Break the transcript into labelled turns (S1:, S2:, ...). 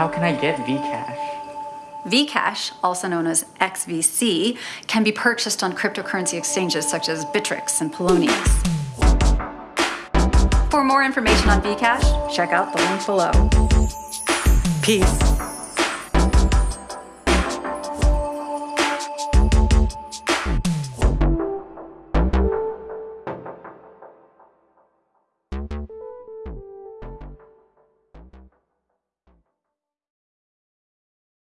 S1: How can I get Vcash?
S2: Vcash, also known as XVC, can be purchased on cryptocurrency exchanges such as Bittrex and Poloniex. For more information on Vcash, check out the link below.
S1: Peace.